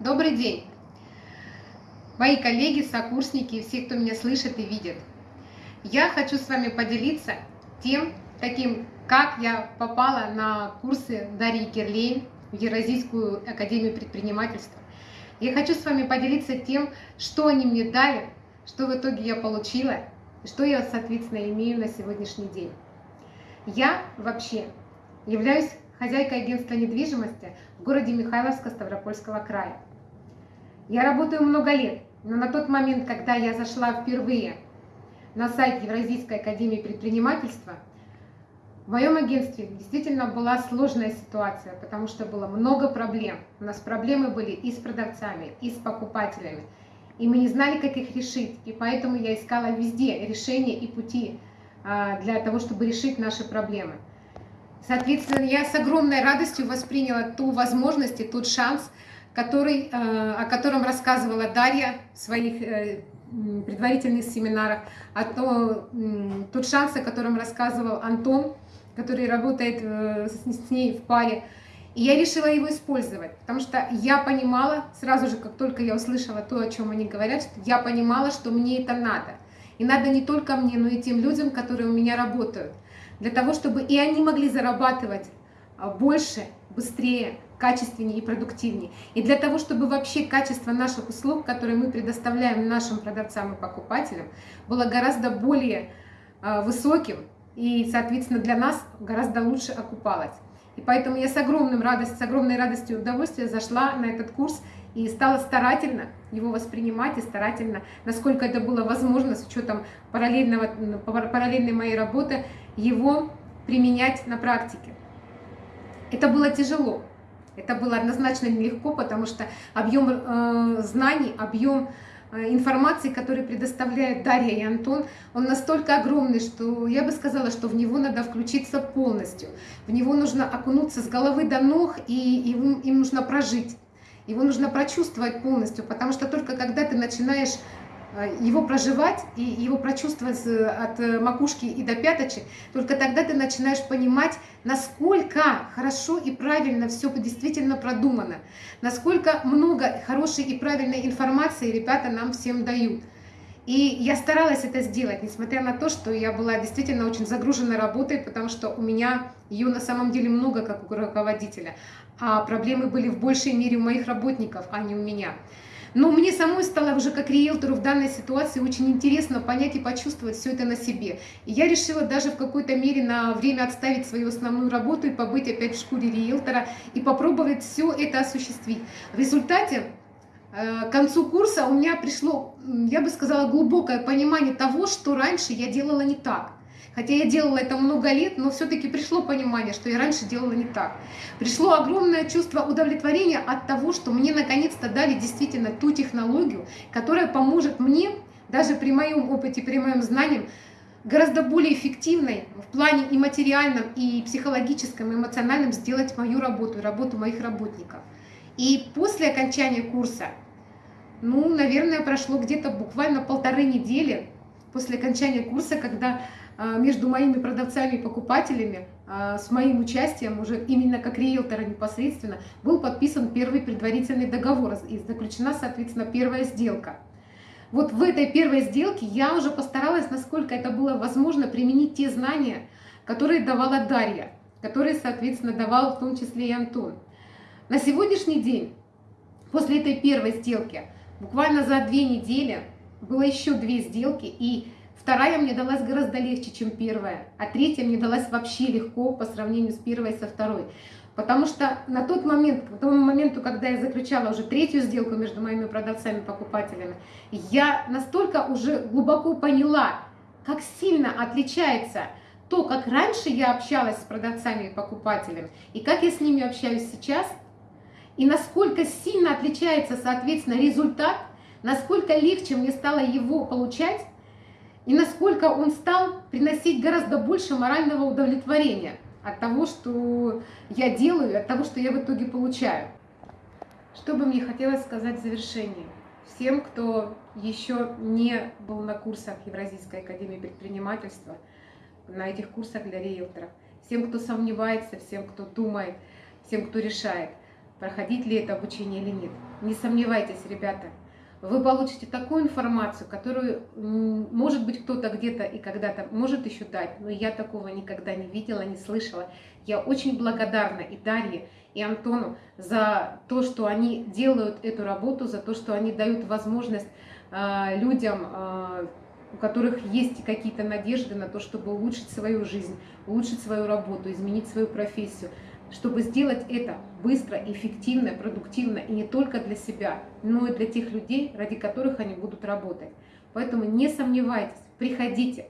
Добрый день, мои коллеги, сокурсники и все, кто меня слышит и видит. Я хочу с вами поделиться тем, таким, как я попала на курсы Дарьи Кирлейн в Евразийскую академию предпринимательства. Я хочу с вами поделиться тем, что они мне дали, что в итоге я получила, и что я, соответственно, имею на сегодняшний день. Я вообще являюсь хозяйкой агентства недвижимости в городе Михайловска Ставропольского края. Я работаю много лет, но на тот момент, когда я зашла впервые на сайт Евразийской академии предпринимательства, в моем агентстве действительно была сложная ситуация, потому что было много проблем. У нас проблемы были и с продавцами, и с покупателями. И мы не знали, как их решить. И поэтому я искала везде решения и пути а, для того, чтобы решить наши проблемы. Соответственно, я с огромной радостью восприняла ту возможность и тот шанс, который, э, о котором рассказывала Дарья в своих э, предварительных семинарах, а то, тот шанс, о котором рассказывал Антон, который работает э, с ней в паре. И я решила его использовать, потому что я понимала, сразу же, как только я услышала то, о чем они говорят, я понимала, что мне это надо. И надо не только мне, но и тем людям, которые у меня работают. Для того, чтобы и они могли зарабатывать а, больше, быстрее, качественнее и продуктивнее. И для того, чтобы вообще качество наших услуг, которые мы предоставляем нашим продавцам и покупателям, было гораздо более а, высоким и, соответственно, для нас гораздо лучше окупалось. И поэтому я с, огромным радость, с огромной радостью и удовольствием зашла на этот курс и стала старательно его воспринимать и старательно, насколько это было возможно, с учетом параллельного, параллельной моей работы, его применять на практике. Это было тяжело, это было однозначно нелегко, потому что объем э, знаний, объем э, информации, который предоставляет Дарья и Антон, он настолько огромный, что я бы сказала, что в него надо включиться полностью. В него нужно окунуться с головы до ног, и им, им нужно прожить. Его нужно прочувствовать полностью, потому что только когда ты начинаешь его проживать и его прочувствовать от э, макушки и до пяточек, только тогда ты начинаешь понимать, насколько хорошо и правильно все действительно продумано, насколько много хорошей и правильной информации ребята нам всем дают. И я старалась это сделать, несмотря на то, что я была действительно очень загружена работой, потому что у меня ее на самом деле много как у руководителя, а проблемы были в большей мере у моих работников, а не у меня. Но мне самой стало уже как риэлтору в данной ситуации очень интересно понять и почувствовать все это на себе. И я решила даже в какой-то мере на время отставить свою основную работу и побыть опять в шкуре риэлтора и попробовать все это осуществить. В результате э, к концу курса у меня пришло, я бы сказала, глубокое понимание того, что раньше я делала не так. Хотя я делала это много лет, но все-таки пришло понимание, что я раньше делала не так. Пришло огромное чувство удовлетворения от того, что мне наконец-то дали действительно ту технологию, которая поможет мне, даже при моем опыте, при моем знании, гораздо более эффективной в плане и материальном, и психологическом, и эмоциональном сделать мою работу, работу моих работников. И после окончания курса, ну, наверное, прошло где-то буквально полторы недели после окончания курса, когда а, между моими продавцами и покупателями а, с моим участием, уже именно как риэлтора непосредственно, был подписан первый предварительный договор и заключена, соответственно, первая сделка. Вот в этой первой сделке я уже постаралась, насколько это было возможно, применить те знания, которые давала Дарья, которые, соответственно, давал в том числе и Антон. На сегодняшний день, после этой первой сделки, буквально за две недели было еще две сделки, и Вторая мне далась гораздо легче, чем первая, а третья мне далась вообще легко по сравнению с первой и со второй. Потому что на тот момент, к тому моменту, когда я заключала уже третью сделку между моими продавцами и покупателями, я настолько уже глубоко поняла, как сильно отличается то, как раньше я общалась с продавцами и покупателями, и как я с ними общаюсь сейчас, и насколько сильно отличается, соответственно, результат, насколько легче мне стало его получать, и насколько он стал приносить гораздо больше морального удовлетворения от того, что я делаю, от того, что я в итоге получаю. Что бы мне хотелось сказать в завершении? Всем, кто еще не был на курсах Евразийской академии предпринимательства, на этих курсах для риэлторов, всем, кто сомневается, всем, кто думает, всем, кто решает. проходить ли это обучение или нет. Не сомневайтесь, ребята, вы получите такую информацию, которую, может быть, кто-то где-то и когда-то может еще дать, но я такого никогда не видела, не слышала. Я очень благодарна и Дарье, и Антону за то, что они делают эту работу, за то, что они дают возможность э, людям, э, у которых есть какие-то надежды на то, чтобы улучшить свою жизнь, улучшить свою работу, изменить свою профессию, чтобы сделать это быстро, эффективно, продуктивно и не только для себя, но и для тех людей, ради которых они будут работать. Поэтому не сомневайтесь, приходите,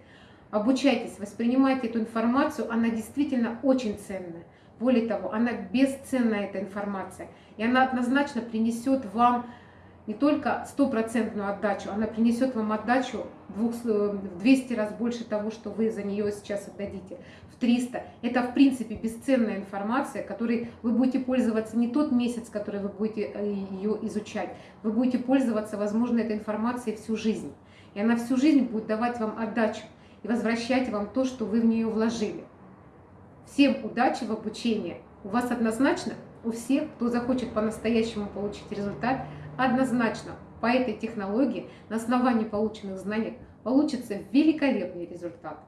обучайтесь, воспринимайте эту информацию, она действительно очень ценная. Более того, она бесценная, эта информация, и она однозначно принесет вам не только стопроцентную отдачу, она принесет вам отдачу в 200 раз больше того, что вы за нее сейчас отдадите, в 300. Это, в принципе, бесценная информация, которой вы будете пользоваться не тот месяц, который вы будете э, ее изучать, вы будете пользоваться, возможно, этой информацией всю жизнь. И она всю жизнь будет давать вам отдачу и возвращать вам то, что вы в нее вложили. Всем удачи в обучении. У вас однозначно, у всех, кто захочет по-настоящему получить результат, однозначно по этой технологии на основании полученных знаний получится великолепный результат.